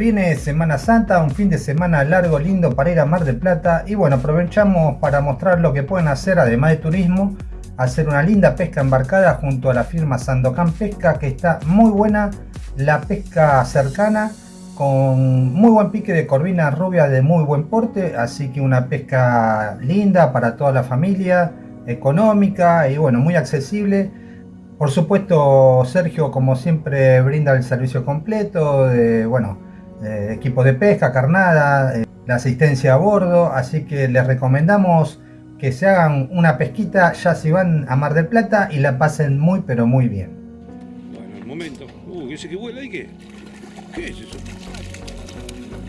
Viene Semana Santa, un fin de semana largo, lindo para ir a Mar del Plata y bueno, aprovechamos para mostrar lo que pueden hacer además de turismo, hacer una linda pesca embarcada junto a la firma Sandocan Pesca que está muy buena, la pesca cercana con muy buen pique de corvina rubia de muy buen porte, así que una pesca linda para toda la familia, económica y bueno, muy accesible. Por supuesto, Sergio, como siempre, brinda el servicio completo de, bueno, equipo de pesca, carnada, eh, la asistencia a bordo, así que les recomendamos que se hagan una pesquita ya si van a Mar del Plata y la pasen muy pero muy bien. Bueno, el momento. Uh, ese que vuela ahí qué? ¿Qué es eso?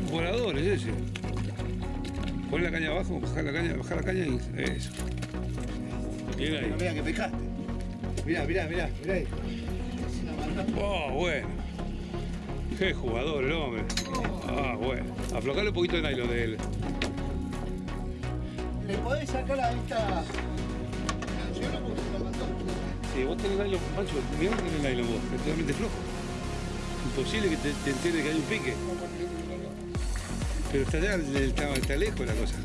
Un volador es ese. Pon la caña abajo, bajar la caña, bajar la caña y eso. Bien ahí. Mira que pescaste. Mirá, mirá, mirá, mirá ahí. Oh, bueno. Qué jugador el hombre. Ah, bueno. Aflojarle un poquito de nylon de él. ¿Le podés sacar a esta... Sí, vos tenés nylon, Pancho, mirá que tenés nylon vos, es totalmente flojo. Imposible que te, te enteres que hay un pique. Pero está allá, está, está lejos la cosa.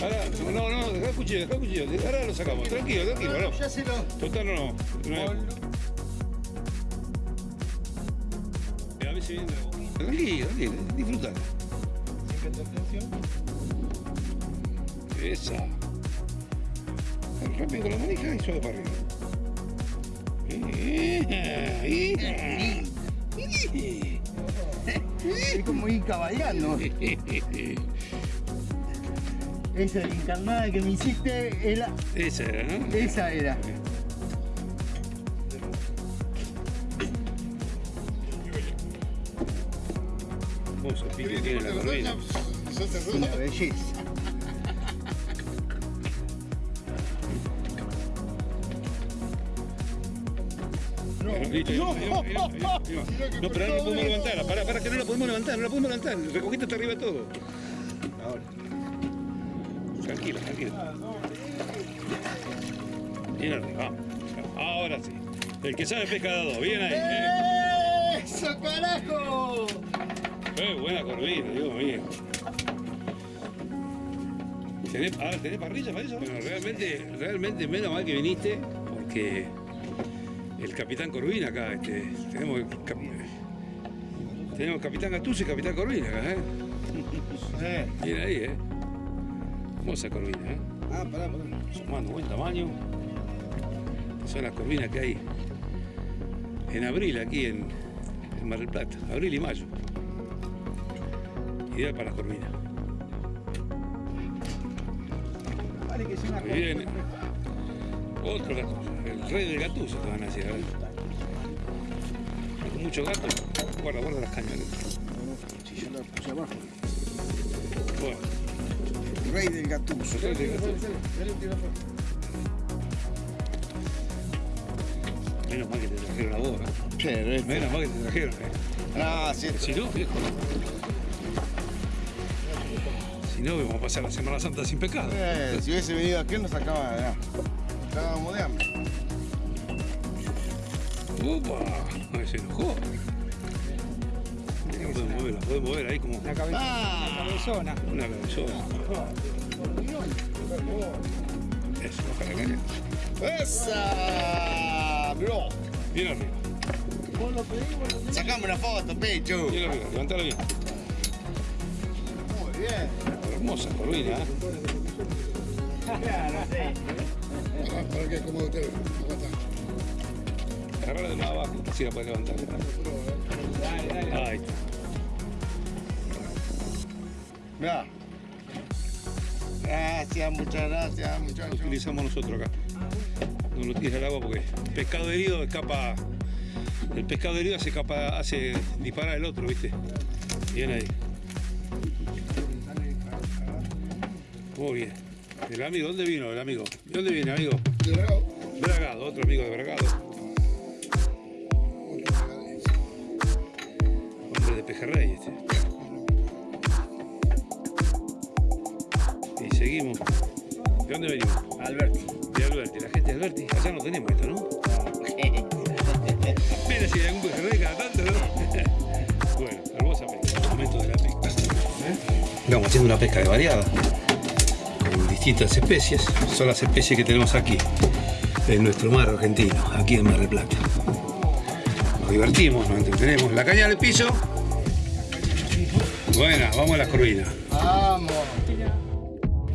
Ahora, no, no, deja el cuchillo, deja el cuchillo. Ahora lo sacamos. Tranquilo, tranquilo, no. Ya se lo... Total, no, no. no. A veces viene la boquita. Tranquilo, tranquilo, disfrutalo. Esa. Rápido con la manija y suave para arriba. Es como ir caballando. Esa encarnada que me hiciste, era... Esa era, ¿no? esa era. Tiene la corvina. Una belleza. No, no, pero no podemos levantarla. Para, para que no la podemos levantar, no la podemos levantar. Recogiste está arriba todo. Ahora. Tranquila, tranquila. Bien arriba. Ahora sí. El que sabe pesca dos. Bien ahí. ¡Eso, carajo! Eh, buena corvina, Dios mío. ¿Tenés, ahora, ¿tenés parrilla para eso? Bueno, realmente, realmente menos mal que viniste, porque el capitán Corvina acá, este, tenemos el cap- tenemos capitán Gattuso y capitán Corvina acá, ¿eh? Eh. Bien ahí, ¿eh? Hermosa corvina, ¿eh? Ah, pará, pará. Sumando buen tamaño. Son las corvinas que hay en abril aquí en, en Mar del Plata, abril y mayo. Ideal para las corvinas. Vale que es una Muy bien. Otro gato. El rey del gatuso te van a decir. Con mucho gato. Guarda, guarda las cañas. Si yo la puse abajo. Bueno, Rey del gatuso. el rey del gatuso. Menos mal que te trajeron a vos, ¿no? Menos mal que te trajeron. ¿eh? Ah, sí. Si no, viejo. Si no, vamos a pasar la Semana Santa sin pecado. Eh, si hubiese venido aquí nos sacaba de Estábamos de hambre. ¡Upa! Se enojó. La puedes mover, la puedes mover ahí como La cabeza, Ah. la cabezona. una cabezona. Eso, baja la caña. ¡Esa! Bro. Bien arriba, Sacame una foto, Pecho. bien arriba, levantala bien. Muy bien. Hermosa ¿eh? ¿Para te Agarrala de más abajo, así la puedes levantar. Ahí está. Mirá. Gracias, muchas gracias, Lo muchachos. utilizamos nosotros acá. No lo tires al agua porque el pescado herido escapa. El pescado herido hace, escapa, hace disparar el otro, ¿viste? Bien ahí. Muy bien. El amigo, ¿dónde vino el amigo? ¿De dónde viene, amigo? De Bragado. Bragado, otro amigo de Bragado. Hombre de Pejerrey este. Y seguimos. ¿De dónde venimos? Alberti. De Alberti, la gente de Alberti. Allá no tenemos esto, ¿no? Mira si hay algún pejerrey cada tanto, ¿no? bueno, hermosa pesca. Momento de la pesca. ¿Eh? Haciendo una pesca de variada con distintas especies. Son las especies que tenemos aquí en nuestro mar argentino, aquí en Mar del Plata. Nos divertimos, nos entretenemos. La caña del piso. Buena, vamos a las corvinas. Vamos.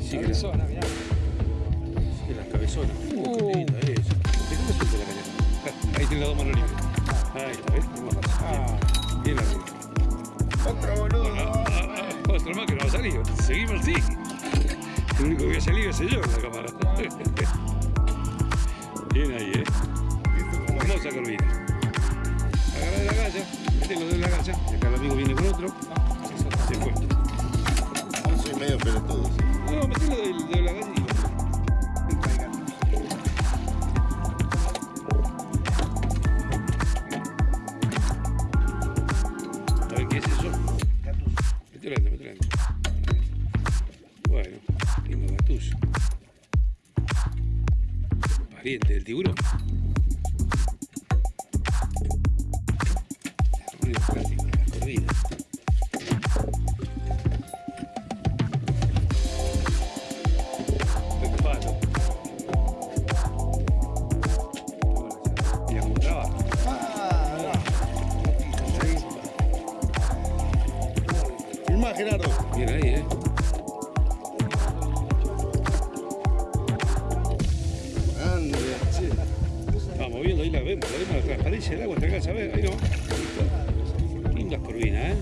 Sí, cabezona, mirá. Sí, las cabezonas. Uh, qué linda es. ¿De cómo suelta la caña? Ahí tiene las dos manos libres. Ahí está, ¿ves? Razón. Bien, bien arriba. Otro boludo. Ah, ah, ah, Otro más que no va a salir. Seguimos así. El único que voy a salir es yo en la cámara. Bien ahí, ¿eh? Hermosa corvina. Agarra de la galla. Los dedos en la galla. y Acá el amigo viene con otro. Se fue. Yo soy medio pelotudo. sí. No, metelo de, de la galla del tiburón. Vemos la transparencia del agua, te alcanza a ver, ahí no. Lindas corvinas, ¿eh?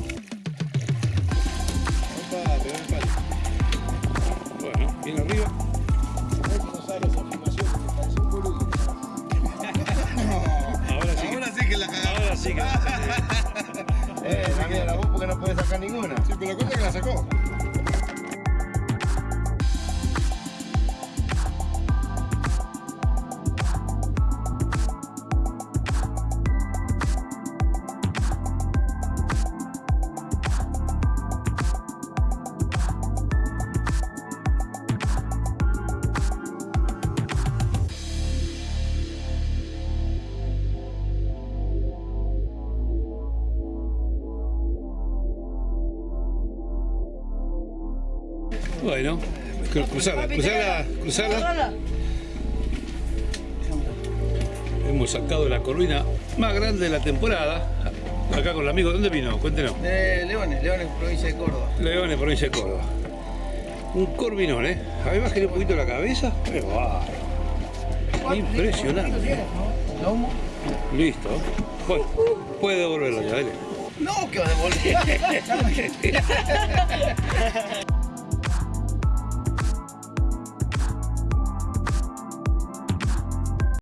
Opa, pegó un palo. Bueno, bien arriba. Ahora sí que, Ahora sí que la cagamos. ahora sí que la saqué. Eh, la vos porque no podés sacar ninguna. Sí, pero cuenta que la sacó. Bueno, cru- cruzala, cruzala, cruzala. Hemos sacado la corvina más grande de la temporada. Acá con el amigo, ¿dónde vino? Cuéntenos. De Leones, Leones, provincia de Córdoba. Leones, provincia de Córdoba. Un corvinón, ¿eh? A ver, bájale un poquito la cabeza. ¡Qué bárbaro! Impresionante. Listo. Bueno, puede devolverlo ya, dale. No, que va a devolver.